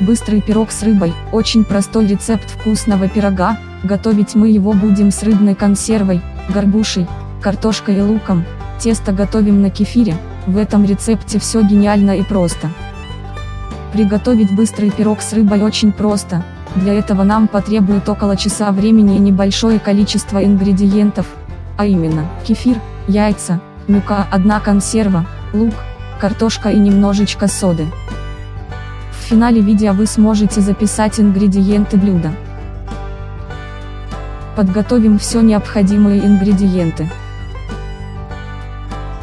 Быстрый пирог с рыбой, очень простой рецепт вкусного пирога, готовить мы его будем с рыбной консервой, горбушей, картошкой и луком, тесто готовим на кефире, в этом рецепте все гениально и просто. Приготовить быстрый пирог с рыбой очень просто, для этого нам потребует около часа времени и небольшое количество ингредиентов, а именно, кефир, яйца, мука, одна консерва, лук, картошка и немножечко соды. В финале видео вы сможете записать ингредиенты блюда. Подготовим все необходимые ингредиенты.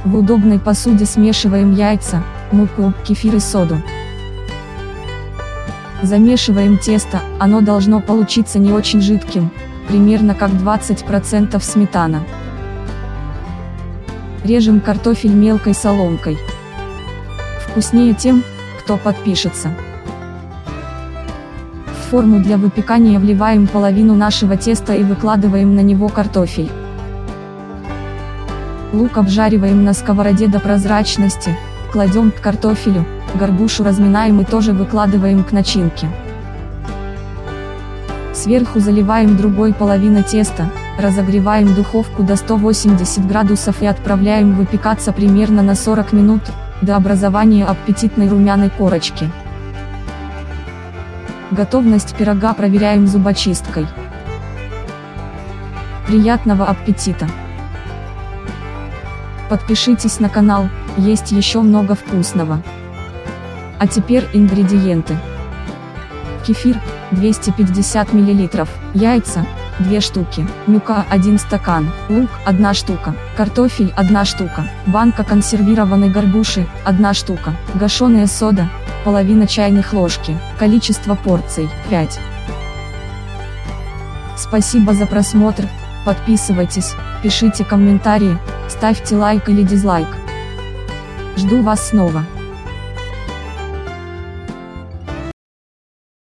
В удобной посуде смешиваем яйца, муку, кефир и соду. Замешиваем тесто, оно должно получиться не очень жидким, примерно как 20% сметана. Режем картофель мелкой соломкой. Вкуснее тем, кто подпишется форму для выпекания вливаем половину нашего теста и выкладываем на него картофель. Лук обжариваем на сковороде до прозрачности, кладем к картофелю, горбушу разминаем и тоже выкладываем к начинке. Сверху заливаем другой половиной теста, разогреваем духовку до 180 градусов и отправляем выпекаться примерно на 40 минут, до образования аппетитной румяной корочки. Готовность пирога проверяем зубочисткой. Приятного аппетита! Подпишитесь на канал, есть еще много вкусного. А теперь ингредиенты. Кефир, 250 мл, яйца, 2 штуки, мука 1 стакан, лук 1 штука, картофель 1 штука, банка консервированной горбуши 1 штука, гашеная сода половина чайных ложки, количество порций 5. Спасибо за просмотр, подписывайтесь, пишите комментарии, ставьте лайк или дизлайк. Жду вас снова.